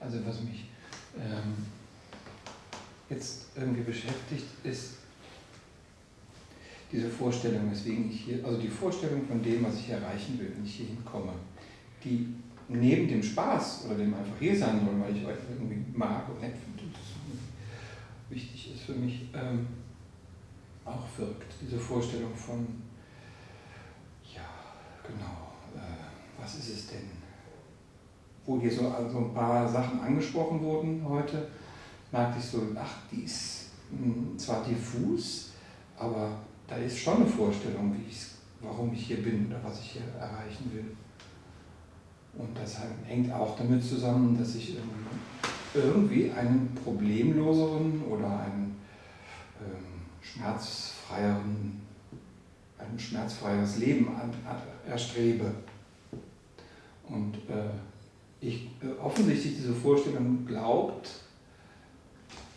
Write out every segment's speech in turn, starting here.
Also was mich ähm, jetzt irgendwie beschäftigt, ist diese Vorstellung, weswegen ich hier, also die Vorstellung von dem, was ich erreichen will, wenn ich hier hinkomme, die neben dem Spaß oder dem einfach hier sein soll, weil ich euch irgendwie mag und nett finde das wichtig ist für mich, ähm, auch wirkt. Diese Vorstellung von, ja, genau, äh, was ist es denn? Wo hier so also ein paar Sachen angesprochen wurden heute, merkte ich so, ach, die ist hm, zwar diffus, aber da ist schon eine Vorstellung, wie warum ich hier bin oder was ich hier erreichen will. Und das hängt auch damit zusammen, dass ich irgendwie einen problemloseren oder einen ähm, schmerzfreieren, ein schmerzfreieres Leben an, an, erstrebe. Und äh, ich äh, offensichtlich diese Vorstellung glaubt,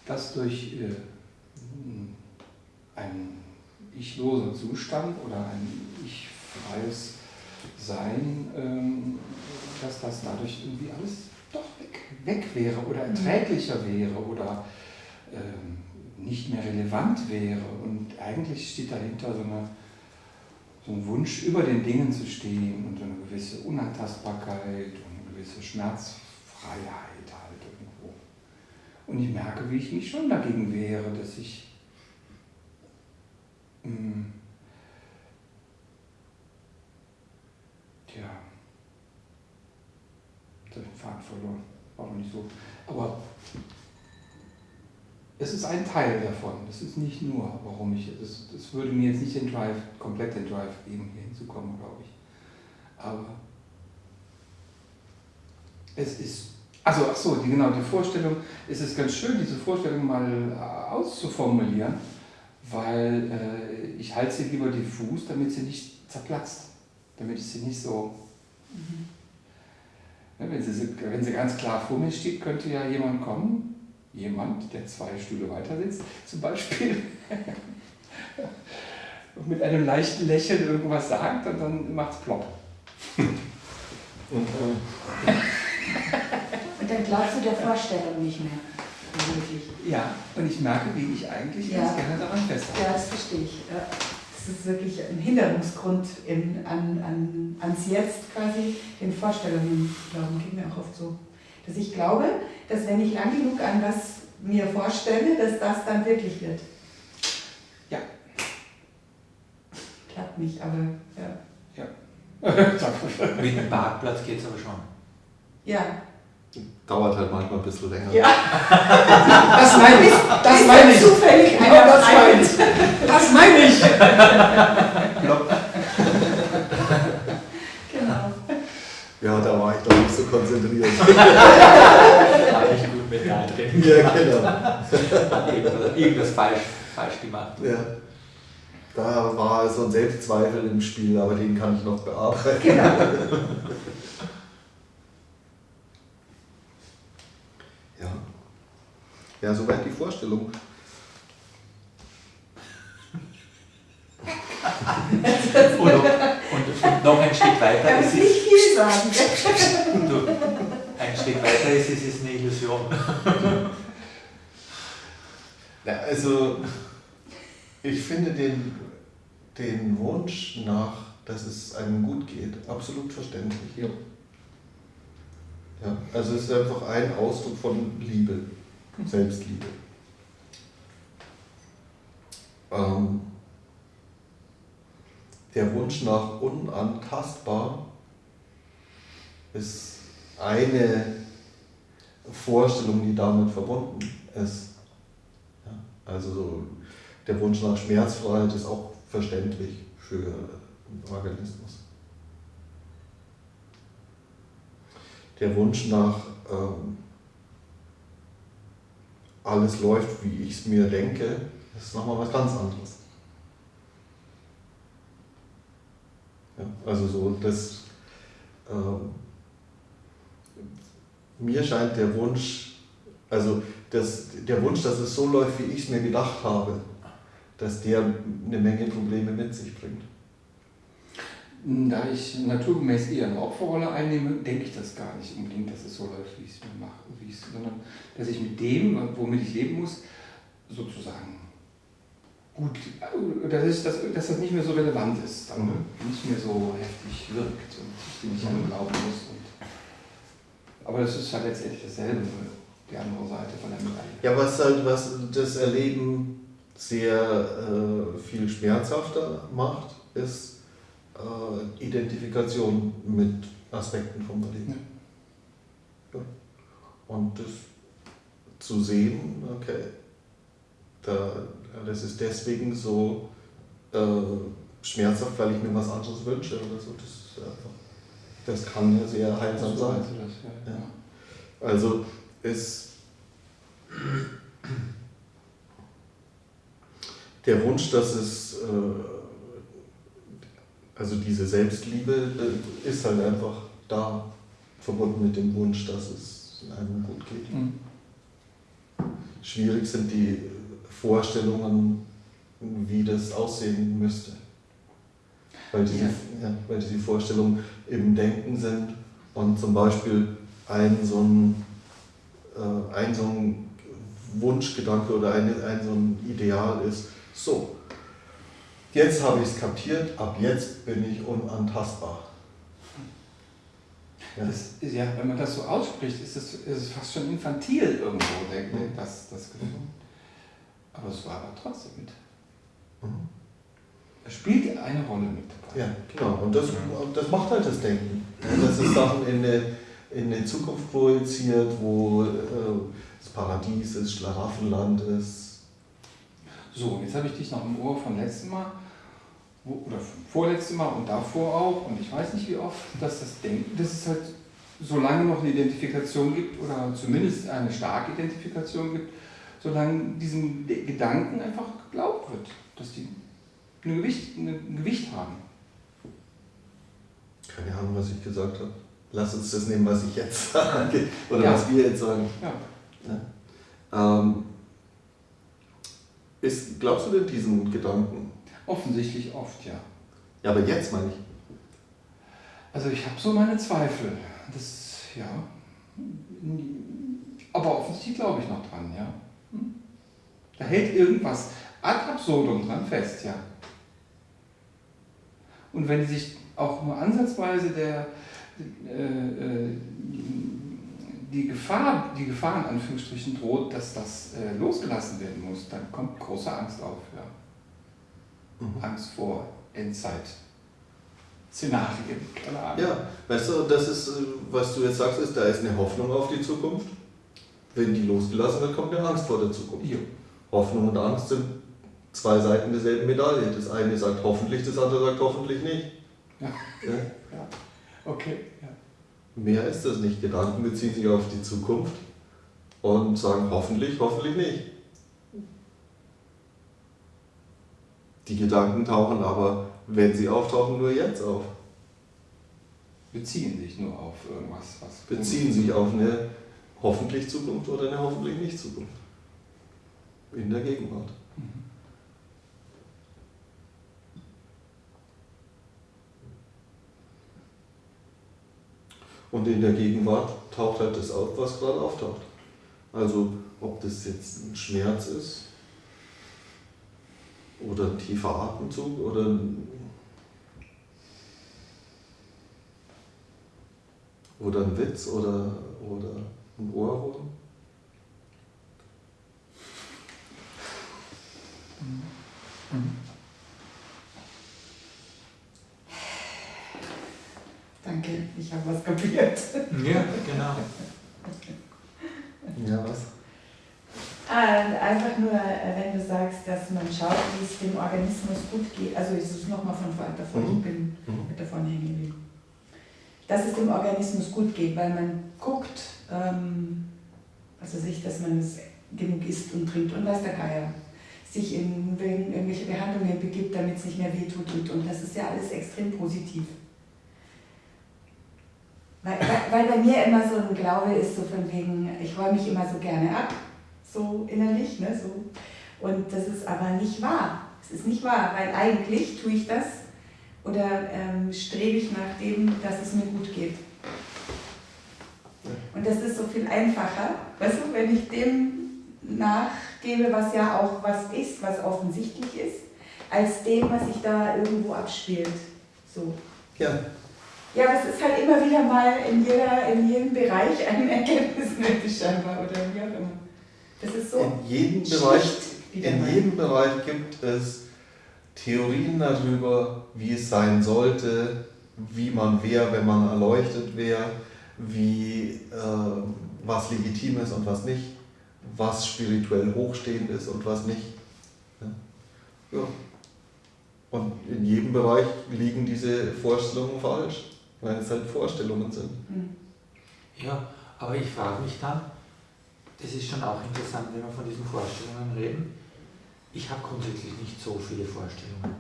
dass durch äh, ein ich-loser Zustand oder ein ich-freies Sein, ähm, dass das dadurch irgendwie alles doch weg, weg wäre oder mhm. erträglicher wäre oder ähm, nicht mehr relevant wäre. Und eigentlich steht dahinter so, eine, so ein Wunsch, über den Dingen zu stehen und so eine gewisse Unantastbarkeit gewisse Schmerzfreiheit halt irgendwo. Und ich merke, wie ich mich schon dagegen wehre, dass ich mh, hm, tja, jetzt habe ich den Faden verloren, war noch nicht so. Aber es ist ein Teil davon. Das ist nicht nur, warum ich, das würde mir jetzt nicht den Drive, komplett den Drive geben, hier hinzukommen, glaube ich. Aber es ist, also ach so, die, genau, die Vorstellung, es ist ganz schön, diese Vorstellung mal äh, auszuformulieren, weil äh, ich halte sie lieber diffus, damit sie nicht zerplatzt, damit ich sie nicht so... Mhm. Ja, wenn, sie, wenn sie ganz klar vor mir steht, könnte ja jemand kommen, jemand, der zwei Stühle weiter sitzt, zum Beispiel, und mit einem leichten Lächeln irgendwas sagt und dann macht es plopp. und, äh, und dann glaubst du der Vorstellung nicht mehr. Ja, und ich merke, wie ich eigentlich ja. ganz gerne daran festhalte. Ja, das verstehe ich. Das ist wirklich ein Hinderungsgrund in, an, an, ans Jetzt quasi, den Vorstellungen glauben, geht mir auch oft so dass ich glaube, dass wenn ich lang genug an was mir vorstelle, dass das dann wirklich wird. Ja. Klappt nicht, aber ja. Ja. Mit dem Parkplatz geht es aber schon. Ja. Dauert halt manchmal ein bisschen länger. Ja. Das meine ich. Das meine ich. Zufällig genau, das meine ich. Das meine ich. Ja, da war ich doch nicht so konzentriert. Habe ich gut mit drin. Ja, genau. irgendwas falsch, falsch gemacht. Ja. Da war so ein Selbstzweifel im Spiel, aber den kann ich noch bearbeiten. Genau. Ja, soweit die Vorstellung. und, und, noch ein Stück weiter. Er muss nicht viel sagen. du, ein Stück weiter ist es ist eine Illusion. Ja, also, ich finde den, den Wunsch nach, dass es einem gut geht, absolut verständlich. Ja. Ja, also es ist einfach ein Ausdruck von Liebe, Selbstliebe. Ähm, der Wunsch nach unantastbar ist eine Vorstellung, die damit verbunden ist. Ja, also der Wunsch nach Schmerzfreiheit ist auch verständlich für einen Organismus. Der Wunsch nach ähm, alles läuft, wie ich es mir denke, ist nochmal was ganz anderes. Ja, also so, das, ähm, mir scheint der Wunsch, also das, der Wunsch, dass es so läuft, wie ich es mir gedacht habe, dass der eine Menge Probleme mit sich bringt. Da ich naturgemäß eher eine Opferrolle einnehme, denke ich das gar nicht unbedingt, dass es so läuft, wie ich es mir mache, wie ich sondern dass ich mit dem, womit ich leben muss, sozusagen gut, dass, ich, dass, dass das nicht mehr so relevant ist, dann Mhm. nicht mehr so heftig wirkt und ich dem nicht an glauben muss. Und, aber das ist halt letztendlich dasselbe, die andere Seite von der Medaille. Ja, was halt was das Erleben sehr äh, viel schmerzhafter macht, ist äh, Identifikation mit Aspekten vom Erleben. Ja. Und das zu sehen, okay, da, das ist deswegen so äh, schmerzhaft, weil ich mir was anderes wünsche oder so. Das, das kann ja sehr heilsam sein. das, ja. Also es der Wunsch, dass es äh, also diese Selbstliebe äh, ist halt einfach da verbunden mit dem Wunsch, dass es einem gut geht. Mhm. Schwierig sind die Vorstellungen, wie das aussehen müsste. Weil diese, Ja. ja. weil diese Vorstellungen im Denken sind und zum Beispiel ein so ein, äh, ein, so ein Wunschgedanke oder ein, ein so ein Ideal ist, so, jetzt habe ich es kapiert, ab jetzt bin ich unantastbar. Ja. Das ja, wenn man das so ausspricht, ist es, ist es fast schon infantil irgendwo, der, der, das, das Gefühl. Aber es war aber trotzdem mit. Mhm. Es spielt eine Rolle mit dabei. Ja, genau. Und das, das macht halt das Denken. Ja, Das ist Sachen in eine, in eine Zukunft projiziert, wo äh, das Paradies ist, Schlaraffenland ist. So, jetzt habe ich dich noch im Ohr von letztem Mal, wo, oder vorletztem Mal und davor auch, und ich weiß nicht wie oft, dass das Denken, dass es halt, solange noch eine Identifikation gibt, oder zumindest eine starke Identifikation gibt, solange diesem Gedanken einfach geglaubt wird, dass die ein Gewicht, ein Gewicht haben. Keine Ahnung, was ich gesagt habe. Lass uns das nehmen, was ich jetzt sage. Oder Ja. was wir jetzt sagen. Ja. Ähm, ist, glaubst du denn diesen Gedanken? Offensichtlich oft, ja. Ja, aber jetzt meine ich. Also ich habe so meine Zweifel. Das, ja. Aber offensichtlich glaube ich noch dran, ja. Hm? Da hält irgendwas ad absurdum dran fest, ja. Und wenn sich auch nur ansatzweise der, äh, äh, die Gefahr, die Gefahr in Anführungsstrichen droht, dass das äh, losgelassen werden muss, dann kommt große Angst auf, ja. Mhm. Angst vor Endzeit. Szenarien, keine Ahnung. Ja, weißt du, das ist, äh, was du jetzt sagst, ist, da ist eine Hoffnung auf die Zukunft. Wenn die losgelassen wird, kommt eine Angst vor der Zukunft. Jo. Hoffnung und Angst sind zwei Seiten derselben Medaille. Das eine sagt hoffentlich, das andere sagt hoffentlich nicht. Ja. Ja? Ja. Okay, ja. Mehr ist das nicht. Gedanken beziehen sich auf die Zukunft und sagen hoffentlich, hoffentlich nicht. Die Gedanken tauchen aber, wenn sie auftauchen, nur jetzt auf. Beziehen sich nur auf irgendwas, was. Beziehen sich auf eine hoffentlich Zukunft oder eine hoffentlich nicht Zukunft. In der Gegenwart. Und in der Gegenwart taucht halt das auf, was gerade auftaucht. Also ob das jetzt ein Schmerz ist oder ein tiefer Atemzug oder ein, oder ein Witz oder, oder ein Ohrwurm. Danke, ich habe was kapiert. Ja, genau. Ja, was? Ah, einfach nur, äh, wenn du sagst, dass man schaut, wie es dem Organismus gut geht. Also ist es nochmal von vorne davon, Mhm. ich bin Mhm. mit davon hängen geblieben. Dass es dem Organismus gut geht, weil man guckt, ähm, also sich, dass man es genug isst und trinkt und weiß der Geier, sich in in irgendwelche Behandlungen begibt, damit es nicht mehr wehtut und, und das ist ja alles extrem positiv. Weil, bei mir immer so ein Glaube ist, so von wegen, ich räume mich immer so gerne ab, so innerlich, ne, so. Und das ist aber nicht wahr. Es ist nicht wahr, weil eigentlich tue ich das, Oder ähm, strebe ich nach dem, dass es mir gut geht? Und das ist so viel einfacher, weißt du, wenn ich dem nachgebe, was ja auch was ist, was offensichtlich ist, als dem, was sich da irgendwo abspielt. So. Ja. Ja, aber es ist halt immer wieder mal in, jeder, in jedem Bereich ein Erkenntnis nötig scheinbar oder wie auch immer. Das ist so. In jedem Bereich, in jedem Bereich gibt es Theorien darüber, wie es sein sollte, wie man wäre, wenn man erleuchtet wäre, wie äh, was legitim ist und was nicht, was spirituell hochstehend ist und was nicht. Ja. Und in jedem Bereich liegen diese Vorstellungen falsch, weil es halt Vorstellungen sind. Hm. Ja, aber ich frage mich dann, das ist schon auch interessant, wenn wir von diesen Vorstellungen reden. Ich habe grundsätzlich nicht so viele Vorstellungen.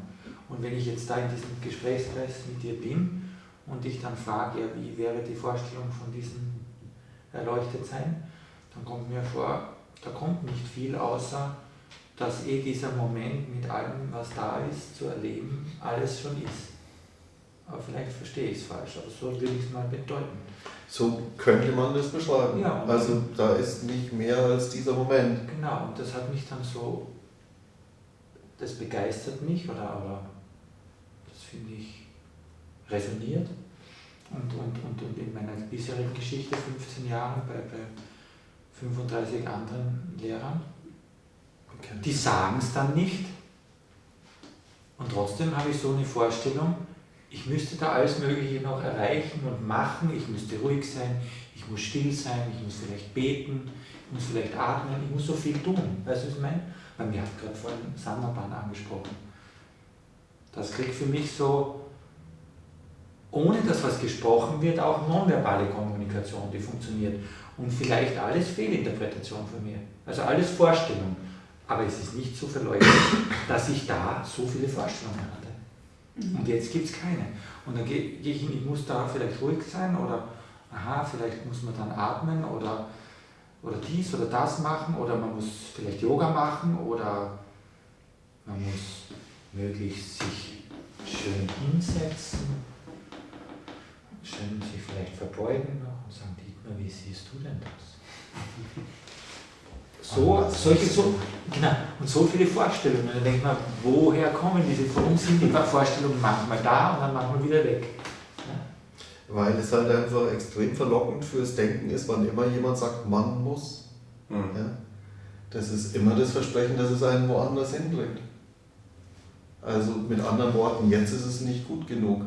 Und wenn ich jetzt da in diesem Gesprächskreis mit dir bin und ich dann frage, ja, wie wäre die Vorstellung von diesem Erleuchtetsein, dann kommt mir vor, da kommt nicht viel, außer dass eh dieser Moment mit allem, was da ist, zu erleben, alles schon ist. Aber vielleicht verstehe ich es falsch, aber so will ich es mal bedeuten. So könnte man das beschreiben. Ja. Also da ist nicht mehr als dieser Moment. Genau, und das hat mich dann so, das begeistert mich oder, oder das finde ich resoniert. Und, und, und, und in meiner bisherigen Geschichte, 15 Jahre bei, bei 35 anderen Lehrern, die sagen es dann nicht. Und trotzdem habe ich so eine Vorstellung, ich müsste da alles Mögliche noch erreichen und machen. Ich müsste ruhig sein, ich muss still sein, ich muss vielleicht beten, ich muss vielleicht atmen, ich muss so viel tun. Weißt du, was ich meine? Weil mir hat gerade vorhin Samaban angesprochen. Das kriegt für mich so, ohne dass was gesprochen wird, auch nonverbale Kommunikation, die funktioniert. Und vielleicht alles Fehlinterpretation von mir. Also alles Vorstellung. Aber es ist nicht zu verleugnen, dass ich da so viele Vorstellungen hatte. Und jetzt gibt es keine. Und dann gehe geh ich hin, ich muss da vielleicht ruhig sein oder aha, vielleicht muss man dann atmen oder, oder dies oder das machen oder man muss vielleicht Yoga machen oder man muss möglichst sich schön hinsetzen, schön sich vielleicht verbeugen noch und sagen, Dietmar, wie siehst du denn das? So, solche, so, genau, und so viele Vorstellungen. Dann denkt man, woher kommen diese, warum sind die Vorstellungen manchmal da und dann manchmal wieder weg? Weil es halt einfach extrem verlockend fürs Denken ist, wann immer jemand sagt, man muss. Ja? Das ist immer das Versprechen, dass es einen woanders hinbringt. Also mit anderen Worten, jetzt ist es nicht gut genug.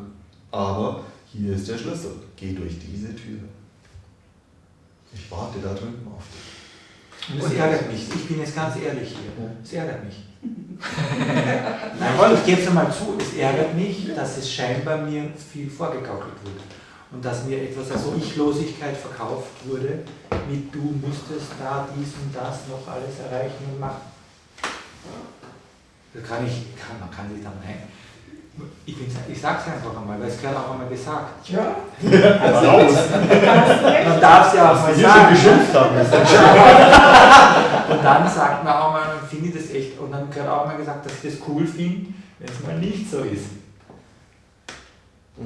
Aber hier ist der Schlüssel. Geh durch diese Tür. Ich warte da drüben auf dich. Und es ärgert mich, ich bin jetzt ganz ehrlich hier, es ärgert mich. Nein, ich gebe es einmal zu, es ärgert mich, dass es scheinbar mir viel vorgegaukelt wird. Und dass mir etwas als Ich-Losigkeit verkauft wurde, mit du müsstest da dies und das noch alles erreichen und machen. Das kann ich, kann, man kann sich dann ein. Ich, bin's- ich sage es einfach einmal, weil es gehört auch einmal gesagt. Ja, Man darf es ja auch mal sagen. geschimpft haben. Und dann sagt man auch mal, man findet das echt, und dann gehört auch mal gesagt, dass ich das cool finde, wenn es mal nicht so ist. Da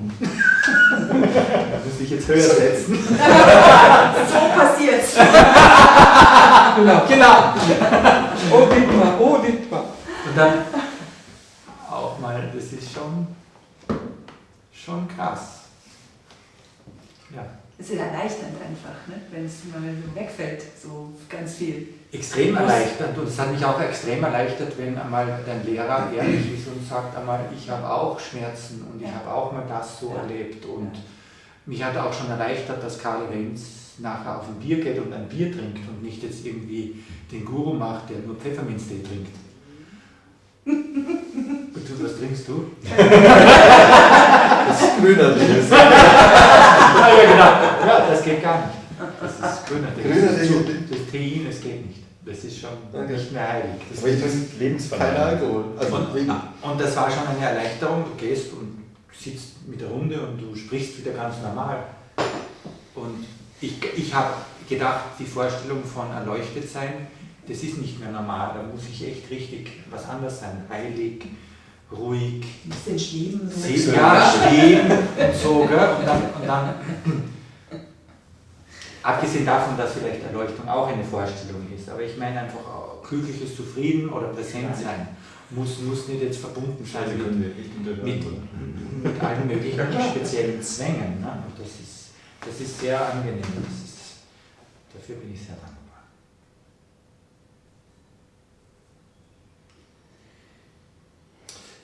muss ich jetzt höher setzen. so passiert's. Genau. Genau. Oh Dietmar, oh Dietmar. Und dann das ist schon, schon krass. Ja. Es ist erleichternd einfach, ne? wenn es mal wegfällt, so ganz viel. Extrem erleichtert und es hat mich auch extrem erleichtert, wenn einmal dein Lehrer ehrlich ist und sagt einmal, ich habe auch Schmerzen und ich Ja. habe auch mal das so Ja. erlebt und mich hat auch schon erleichtert, dass Karl Renz nachher auf ein Bier geht und ein Bier trinkt und nicht jetzt irgendwie den Guru macht, der nur Pfefferminztee trinkt. Und was trinkst du? Das ist grüner Tee. Ah, ja, genau. Ja, das geht gar nicht. Das ist grüner Tee. Grüner Das, geht das Tein, das geht nicht. Das ist schon Okay. nicht mehr heilig. Das Aber ich ist- trinke kein Alkohol. Also und, wegen, und das war schon eine Erleichterung. Du gehst und sitzt mit der Runde und du sprichst wieder ganz normal. Und ich, ich habe gedacht, die Vorstellung von erleuchtet sein, das ist nicht mehr normal. Da muss ich echt richtig was anderes sein. Heilig, ruhig, ein bisschen schweben. So. Ja, stehen und so, gell? Und dann, und dann, abgesehen davon, dass vielleicht Erleuchtung auch eine Vorstellung ist, aber ich meine einfach glückliches Zufrieden oder präsent sein muss, muss nicht jetzt verbunden sein Also mit, mit, mit allen möglichen speziellen Zwängen. Ne? Das ist, das ist sehr angenehm. Das ist, dafür bin ich sehr dankbar.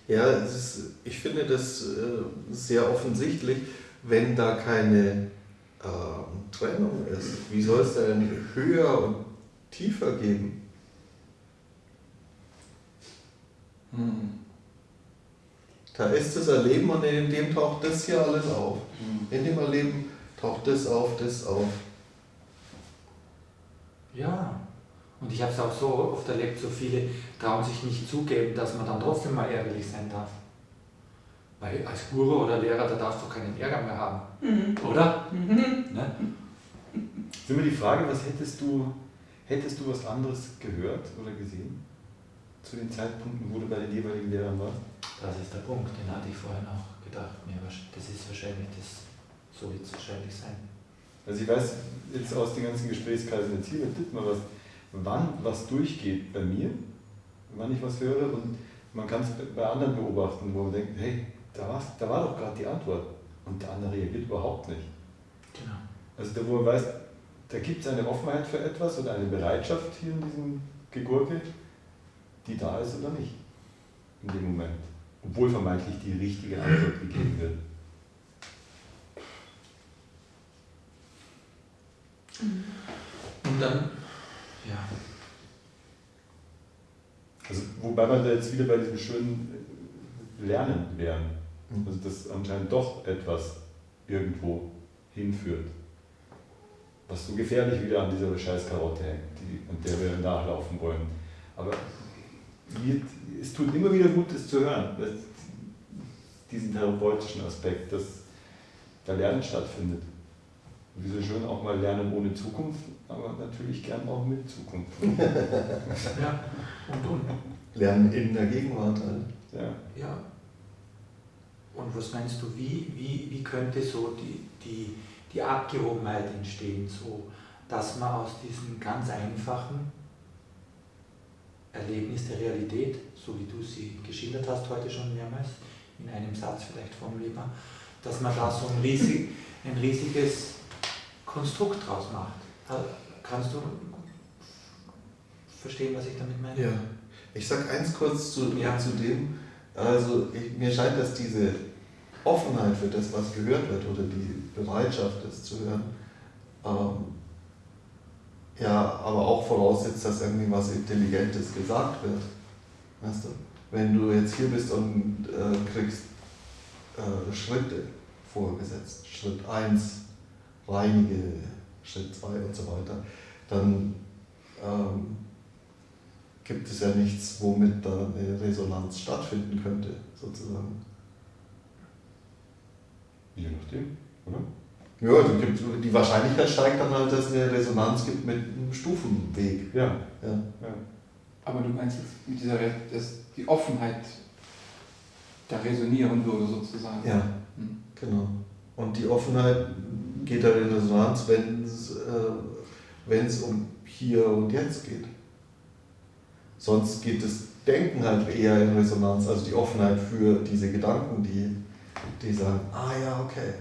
Ja, ist, ich finde das äh, sehr offensichtlich, wenn da keine ähm, Trennung ist. Wie soll es denn höher und tiefer geben? Hm. Da ist das Erleben und in dem taucht das hier alles auf. Hm. In dem Erleben taucht das auf, das auf. Ja, und ich habe es auch so oft erlebt, so viele trauen sich nicht zugeben, dass man dann trotzdem mal ärgerlich sein darf. Weil als Guru oder Lehrer, da darfst du keinen Ärger mehr haben, Mhm. oder? Mhm. Ne? Ist immer die Frage, was hättest du, hättest du was anderes gehört oder gesehen? Zu den Zeitpunkten, wo du bei den jeweiligen Lehrern warst? Das ist der Punkt, den hatte ich vorhin auch gedacht. Mir das ist wahrscheinlich das, so wird es wahrscheinlich sein. Also ich weiß jetzt aus den ganzen Gesprächskreisen jetzt hier mit Dittmar, was, wann was durchgeht bei mir, wann ich was höre und man kann es bei anderen beobachten, wo man denkt, hey, da, war's, da war doch gerade die Antwort und der andere reagiert überhaupt nicht. Genau. Also da, wo man weiß, da gibt es eine Offenheit für etwas oder eine Bereitschaft hier in diesem Gegurke, die da ist oder nicht in dem Moment. Obwohl vermeintlich die richtige Antwort gegeben wird. Und dann, ja, Also, wobei wir da jetzt wieder bei diesem schönen äh, Lernen wären. Mhm. Also, dass anscheinend doch etwas irgendwo hinführt. Was so gefährlich wieder an dieser Scheißkarotte hängt, die, an der wir nachlaufen wollen. Aber es tut immer wieder gut, das zu hören. Diesen therapeutischen Aspekt, dass da Lernen stattfindet. Wir sind schön auch mal lernen ohne Zukunft, aber natürlich gern auch mit Zukunft. ja. Und, und, Lernen in der Gegenwart halt. Ja. ja. Und was meinst du, wie, wie, wie könnte so die, die, die Abgehobenheit entstehen, so dass man aus diesem ganz einfachen Erlebnis der Realität, so wie du sie geschildert hast heute schon mehrmals, in einem Satz vielleicht formulierbar, dass man da so ein, riesig, ein riesiges Konstrukt draus macht. Kannst du verstehen, was ich damit meine? Ja. Ich sag eins kurz zu, Ja. zu dem. Also ich, mir scheint, dass diese Offenheit für das, was gehört wird, oder die Bereitschaft, das zu hören, ähm, ja, aber auch voraussetzt, dass irgendwie was Intelligentes gesagt wird. Weißt du? Wenn du jetzt hier bist und äh, kriegst äh, Schritte vorgesetzt, Schritt 1, reinige, Schritt 2 und so weiter, dann ähm, gibt es ja nichts, womit da eine Resonanz stattfinden könnte, sozusagen. Je nachdem, oder? Ja, gibt, die Wahrscheinlichkeit steigt dann halt, dass es eine Resonanz gibt mit einem Stufenweg. Ja. Ja. ja. Aber du meinst jetzt mit dieser, Re- dass die Offenheit da resonieren würde sozusagen. ja, Hm. genau. Und die Offenheit geht dann in Resonanz, wenn es äh, um hier und jetzt geht. Sonst geht das Denken halt eher in Resonanz, also die Offenheit für diese Gedanken, die, die sagen, ah ja, okay,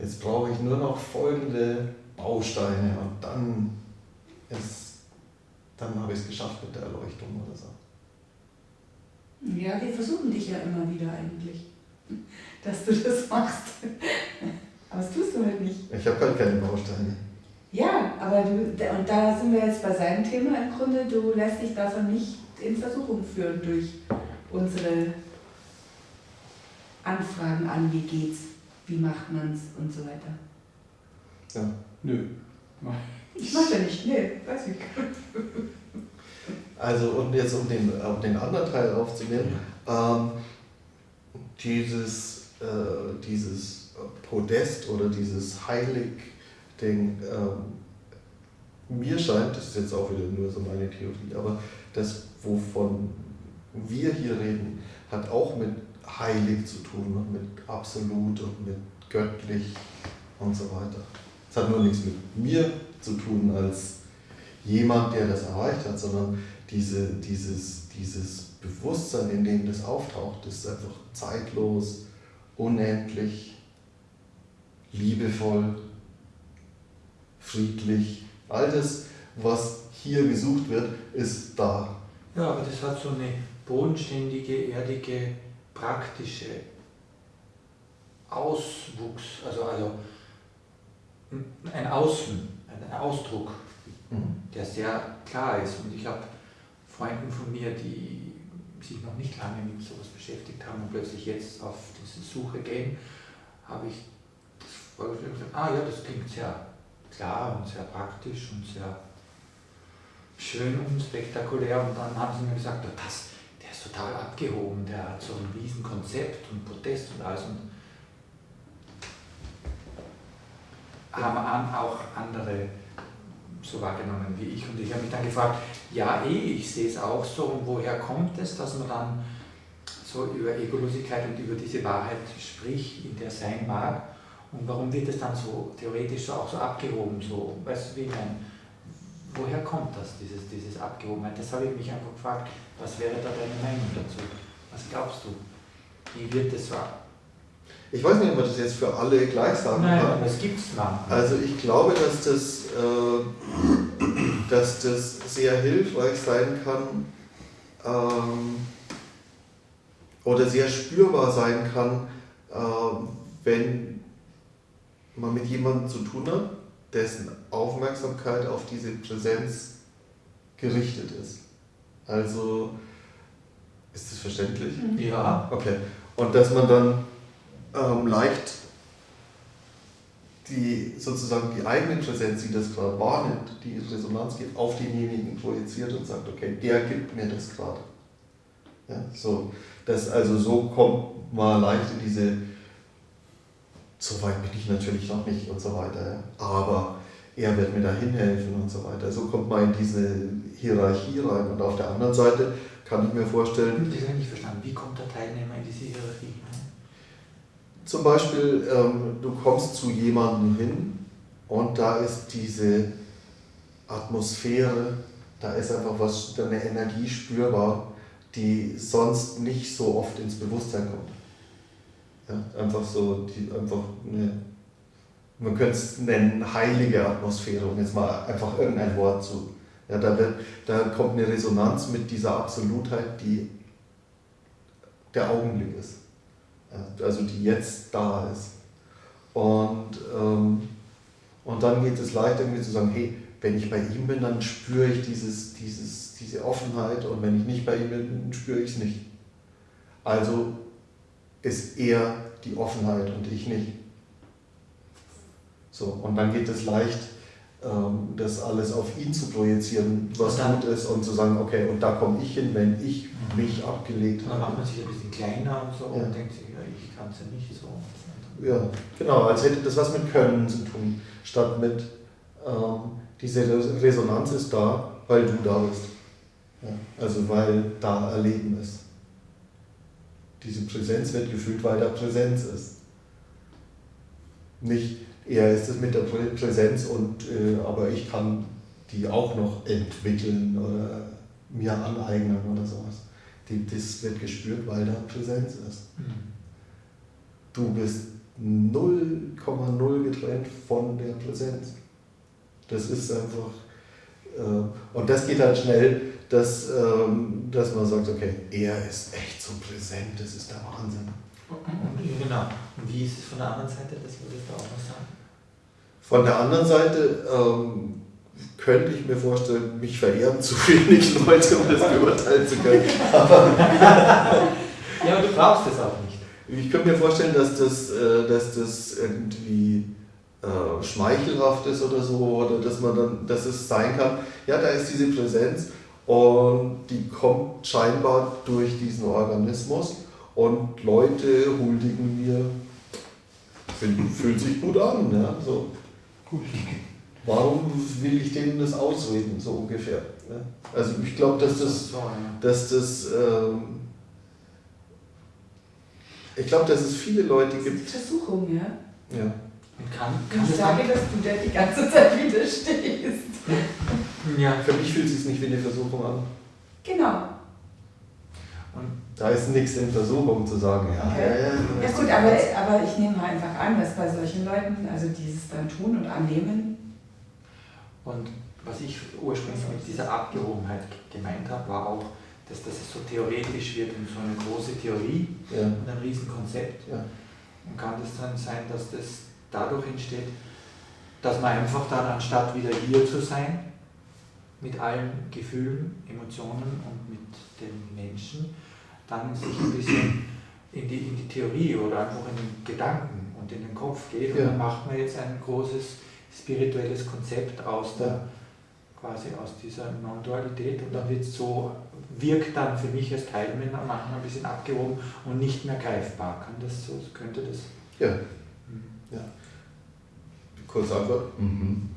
jetzt brauche ich nur noch folgende Bausteine und dann dann habe ich es geschafft mit der Erleuchtung oder so. Ja, wir versuchen dich ja immer wieder eigentlich, dass du das machst. Aber das tust du halt nicht. Ich habe halt keine Bausteine. Ja, aber du, und da sind wir jetzt bei seinem Thema im Grunde, du lässt dich davon nicht in Versuchung führen durch unsere Anfragen an, wie geht's, wie macht man's und so weiter. Ja. Nö. Ich mach ja nicht, nee, weiß ich. Also und jetzt um den, um den anderen Teil aufzunehmen, ähm, dieses, äh, dieses Podest oder dieses Heilig-Ding, ähm, mir scheint, das ist jetzt auch wieder nur so meine Theorie, aber das, wovon, wir hier reden, hat auch mit heilig zu tun und mit absolut und mit göttlich und so weiter. Es hat nur nichts mit mir zu tun als jemand, der das erreicht hat, sondern diese, dieses, dieses Bewusstsein, in dem das auftaucht, ist einfach zeitlos, unendlich, liebevoll, friedlich. All das, was hier gesucht wird, ist da. Ja, aber das hat so eine bodenständige, erdige, praktische Auswuchs, also, also ein Außen, ein Ausdruck, Mhm. der sehr klar ist. Und ich habe Freunden von mir, die sich noch nicht lange mit sowas beschäftigt haben und plötzlich jetzt auf diese Suche gehen, habe ich das vorgestellt und gesagt, ah ja, das klingt sehr klar und sehr praktisch und sehr schön und spektakulär. Und dann haben sie mir gesagt, "Ja, das, der ist total abgehoben, der hat so ein riesen Konzept und Protest und alles. Und haben auch andere so wahrgenommen wie ich. Und ich habe mich dann gefragt, ja eh, ich sehe es auch so. Und woher kommt es, dass man dann so über Egolosigkeit und über diese Wahrheit spricht, in der sein mag? Und warum wird es dann so theoretisch so auch so abgehoben? So, weißt du, wie ich meine? Woher kommt das, dieses, dieses Abgehobenheit? Das habe ich mich einfach gefragt, was wäre da deine Meinung dazu? Was glaubst du? Wie wird es so? Ich weiß nicht, ob man das jetzt für alle gleich sagen Nein, kann. das gibt es manchmal. Also ich glaube, dass das, äh, dass das sehr hilfreich sein kann ähm, oder sehr spürbar sein kann, ähm, wenn man mit jemandem zu tun hat, dessen Aufmerksamkeit auf diese Präsenz gerichtet ist. Also, ist das verständlich? ja, Okay. Und dass man dann ähm, leicht die sozusagen die eigene Präsenz, die das gerade wahrnimmt, die in Resonanz geht, auf denjenigen projiziert und sagt, okay, der gibt mir das gerade. Ja, so, das, also so kommt man leicht in diese, so weit bin ich natürlich noch nicht und so weiter, aber er wird mir dahin helfen und so weiter. So kommt man in diese Hierarchie rein und auf der anderen Seite kann ich mir vorstellen, das habe ich nicht verstanden. Wie kommt der Teilnehmer in diese Hierarchie hinein? Zum Beispiel, ähm, du kommst zu jemandem hin und da ist diese Atmosphäre, da ist einfach was, eine Energie spürbar, die sonst nicht so oft ins Bewusstsein kommt. Ja, einfach so, die, einfach eine, man könnte es nennen, heilige Atmosphäre, um jetzt mal einfach irgendein Wort zu. Ja, da, wird, da kommt eine Resonanz mit dieser Absolutheit, die der Augenblick ist. Ja, also die jetzt da ist. Und, ähm, und dann geht es leicht irgendwie zu sagen, hey, wenn ich bei ihm bin, dann spüre ich dieses, dieses, diese Offenheit und wenn ich nicht bei ihm bin, spüre ich es nicht. Also ist er die Offenheit und ich nicht. So, und dann geht es leicht, ähm, das alles auf ihn zu projizieren, was dann- gut ist und zu sagen, okay, und da komme ich hin, wenn ich mich abgelegt Und dann macht habe. man sich ein bisschen kleiner und so Ja. und denkt sich, ja, ich kann es ja nicht so. Ja, genau, als hätte das was mit Können zu tun, statt mit ähm, diese Res- Resonanz ist da, weil du da bist. Ja, also weil da Erleben ist. Diese Präsenz wird gefühlt, weil da Präsenz ist. Nicht, er ist es mit der Prä- Präsenz und äh, aber ich kann die auch noch entwickeln oder mir aneignen oder sowas. Die, das wird gespürt, weil da Präsenz ist. Du bist 0,0 getrennt von der Präsenz. Das ist einfach, äh, und das geht dann schnell, dass, ähm, dass man sagt, okay, er ist echt so präsent, das ist der Wahnsinn. Und, genau. Und wie ist es von der anderen Seite? Das würdest du auch noch sagen. Von der anderen Seite ähm, könnte ich mir vorstellen, mich verehren zu wenig Leute, um das beurteilen zu können. Ja, aber du brauchst es auch nicht. Ich könnte mir vorstellen, dass das, äh, dass das irgendwie äh, schmeichelhaft ist oder so, oder dass man dann, dass es sein kann, ja, da ist diese Präsenz und die kommt scheinbar durch diesen Organismus und Leute huldigen mir, fühlt sich gut an, ja, so. Warum will ich denen das ausreden, so ungefähr? Ja? Also ich glaube, dass das, dass das ähm, ich glaube, dass es viele Leute Das gibt. ist Versuchung, ja. Ja. Und kann, kann Ich das sage, dass du da die ganze Zeit widerstehst. ja, Für mich fühlt es sich nicht wie eine Versuchung an. Genau. Da ist nichts in Versuchung zu sagen, ja, Okay. ja, ja. Ja gut, aber, aber ich nehme mal einfach an, dass bei solchen Leuten, also dieses dann tun und annehmen, Und was ich ursprünglich mit dieser Abgehobenheit gemeint habe, war auch, dass das so theoretisch wird und so eine große Theorie ja. und ein Riesenkonzept. Ja. Und kann es dann sein, dass das dadurch entsteht, dass man einfach dann, anstatt wieder hier zu sein, mit allen Gefühlen, Emotionen und mit den Menschen, dann sich ein bisschen in die, in die Theorie oder einfach in den Gedanken und in den Kopf geht. Und Ja. dann macht man jetzt ein großes spirituelles Konzept aus der Ja. quasi aus dieser Non-Dualität und dann wird so, wirkt dann für mich als Teilnehmer manchmal ein bisschen abgehoben und nicht mehr greifbar. Kann das so, könnte das? Ja. Mhm. Kurz Antwort. Mhm.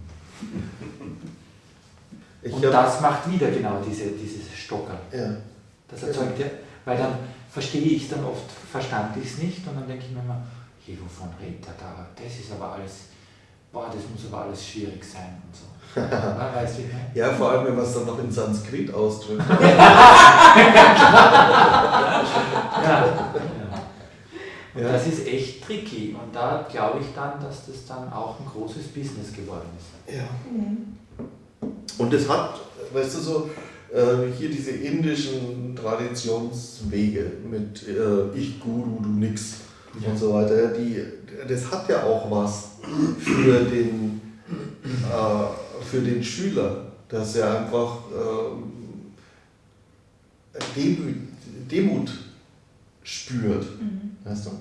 Ich Und das macht wieder genau diese, dieses Stocker. ja. Das erzeugt ja, weil dann verstehe ich es dann oft, verstand ich es nicht und dann denke ich mir immer, hey, wovon redet er da? Das ist aber alles, boah, das muss aber alles schwierig sein und so. Ja, weißt du, ja, vor allem, wenn man es dann noch in Sanskrit ausdrückt. Ja. Und Ja. das ist echt tricky und da glaube ich dann, dass das dann auch ein großes Business geworden ist. Ja. Und es hat, weißt du so, äh, hier diese indischen Traditionswege mit äh, ich Guru, du nix Ja. und so weiter, die, das hat ja auch was für den, äh, für den Schüler, dass er einfach ähm, Demut, Demut spürt. Weißt du?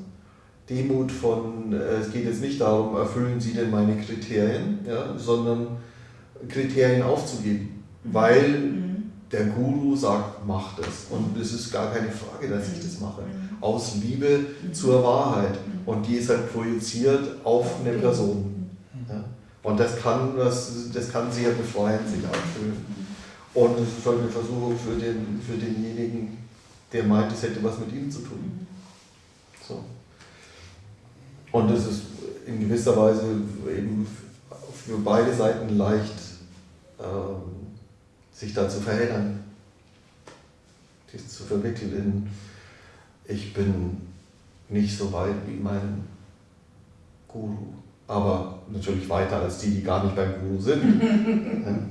Demut von, äh, es geht jetzt nicht darum, erfüllen Sie denn meine Kriterien, ja, sondern Kriterien aufzugeben, weil Mhm. der Guru sagt, mach das. Und es ist gar keine Frage, dass ich das mache. Aus Liebe zur Wahrheit. Und die ist halt projiziert auf eine Person. Ja. Und das kann, das, das kann sehr befreiend sich anfühlen. Und es ist halt eine Versuchung für, den, für denjenigen, der meint, es hätte was mit ihm zu tun. So. Und es ist in gewisser Weise eben für beide Seiten leicht, ähm, sich da zu verheddern, sich zu verwickeln in, ich bin nicht so weit wie mein Guru, aber natürlich weiter als die, die gar nicht beim Guru sind.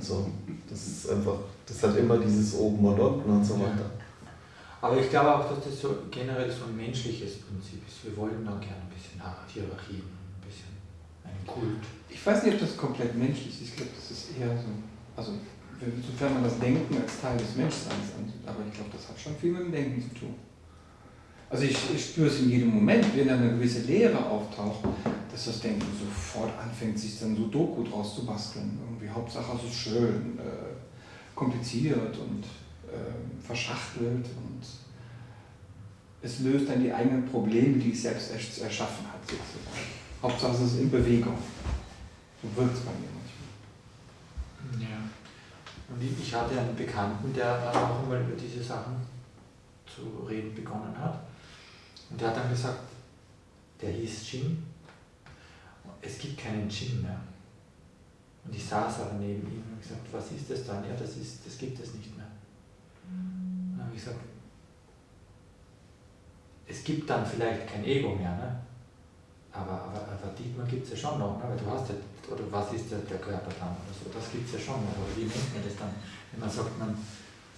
so. Das ist einfach, das hat immer dieses oben und unten und so weiter. Aber ich glaube auch, dass das so generell so ein menschliches Prinzip ist. Wir wollen da gerne ein bisschen Hierarchien, ein bisschen einen Kult. Ich weiß nicht, ob das komplett menschlich ist. Ich glaube, das ist eher so. Also, sofern man das Denken als Teil des Menschseins ansieht. Aber ich glaube, das hat schon viel mit dem Denken zu tun. Also, ich, ich spüre es in jedem Moment, wenn eine gewisse Leere auftaucht, dass das Denken sofort anfängt, sich dann so Doku draus zu basteln. Irgendwie, Hauptsache, es ist schön, äh, kompliziert und äh, verschachtelt und es löst dann die eigenen Probleme, die es selbst ersch- erschaffen hat, sozusagen. Hauptsache, es ist in Bewegung. So wirkt es bei mir manchmal. Ja. Und ich hatte einen Bekannten, der dann auch einmal über diese Sachen zu reden begonnen hat. Und der hat dann gesagt, der hieß Jim. Es gibt keinen Jim mehr. Und ich saß aber neben ihm und gesagt, was ist das dann? Ja, das, ist, das gibt es nicht mehr. Und dann habe ich gesagt, es gibt dann vielleicht kein Ego mehr, ne? Aber, aber, aber Dietmar gibt es ja schon noch, ne? weil du hast ja, oder was ist der, der Körper dann oder so, das gibt es ja schon noch. Aber wie nennt man das dann, wenn man sagt, man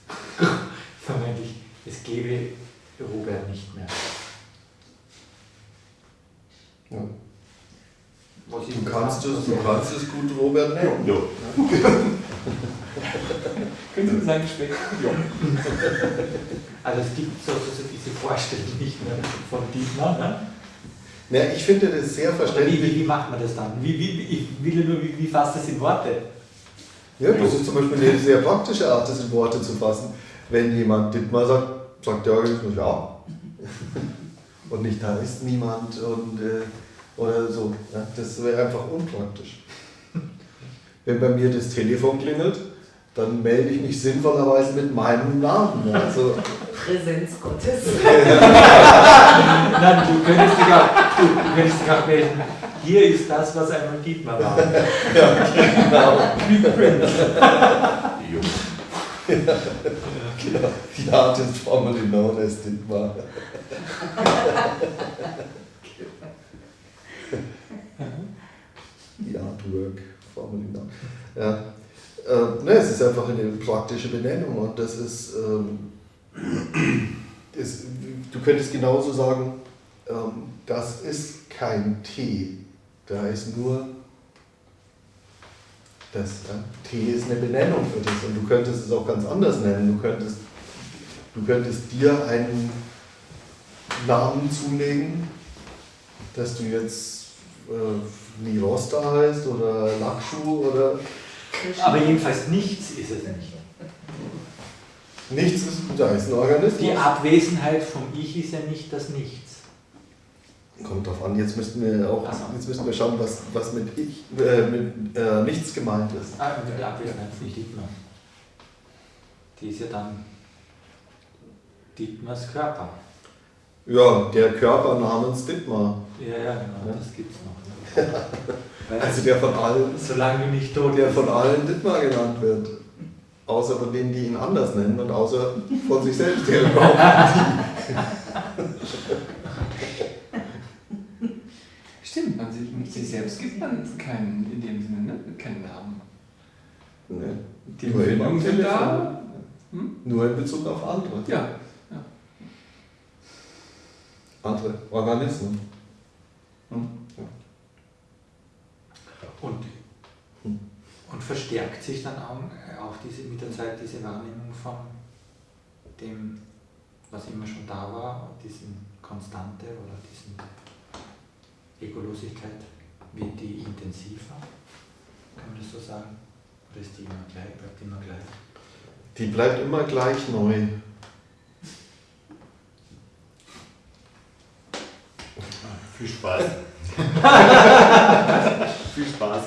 vermeintlich, es gäbe Robert nicht mehr. Ja. Was Du das kannst dann? es, du kannst es gut, Robert, nennen. Ja. Können Sie sagen, schmeckt? Ja. Also es gibt so, so, so diese Vorstellung nicht mehr von Dietmar. Ne? Ja, ich finde das sehr Oder wie, verständlich. wie, wie macht man das dann? Wie, wie, wie, ich will nur, wie, wie fasst das in Worte? Ja, das ist zum Beispiel eine sehr praktische Art, das in Worte zu fassen. Wenn jemand Dittmar sagt, sagt der Organismus ja. Und nicht da ist niemand und, äh, oder so. Ja, das wäre einfach unpraktisch. Wenn bei mir das Telefon klingelt, dann melde ich mich sinnvollerweise mit meinem Namen. Also, Präsenz Gottes. Nein, du könntest dich auch, auch melden. Hier ist das, was einmal Dietmar war. genau. Jo. genau. Die artist formerly known as Dietmar. Die Artwork formerly known. Ja. Äh, ne, es ist einfach eine praktische Benennung und das ist, ähm, ist du könntest genauso sagen, das ist kein Tee, da ist nur das. Tee ist eine Benennung für das und du könntest es auch ganz anders nennen. Du könntest, du könntest dir einen Namen zulegen, dass du jetzt äh, Nirosta heißt oder Lakshu oder Aber jedenfalls nichts ist es nicht. nichts ist, da ist ein Organismus. Die Abwesenheit vom Ich ist ja nicht das Nichts. Kommt drauf an, jetzt müssten wir auch so. jetzt müssten wir schauen, was, was mit ich äh, mit äh, nichts gemeint ist. Ah, und die Abwesenheit von Dietmar. Die ist ja dann Dietmars Körper. Ja, der Körper namens Dittmar. Ja, ja, genau, Ja. das gibt's noch. Ne? Also der von allen, solange nicht tot der von allen Dittmar genannt wird. Außer von denen, die ihn anders nennen und außer von sich selbst, der überhaupt Stimmt, man sich, sich selbst gibt man keinen, in dem Sinne, ne? keinen Namen. ne, Die Empfindungen sind da. Hm? nur in Bezug auf andere. Ja, Andere Organismen. Hm. Und, Hm. und verstärkt sich dann auch, auch diese, mit der Zeit diese Wahrnehmung von dem, was immer schon da war, diesem Konstante oder diesen Egolosigkeit, wird die intensiver? Kann man das so sagen? Oder ist die immer gleich, bleibt die immer gleich? Die bleibt immer gleich neu. Viel Spaß. Viel Spaß.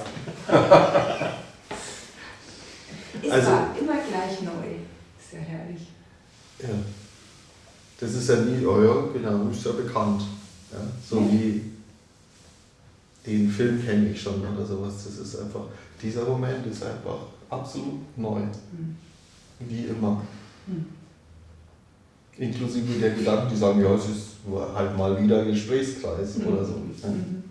Ist Also- immer gleich neu. Ist ja herrlich. Ja. Das ist ja nie, ja, genau, ist ja bekannt. Ja? So wie den Film kenne ich schon oder sowas. Das ist einfach, dieser Moment ist einfach absolut neu. Hm. Wie immer. Hm. Inklusive der Gedanken, die sagen, ja, es ist halt mal wieder ein Gesprächskreis oder so. Ja. Mhm.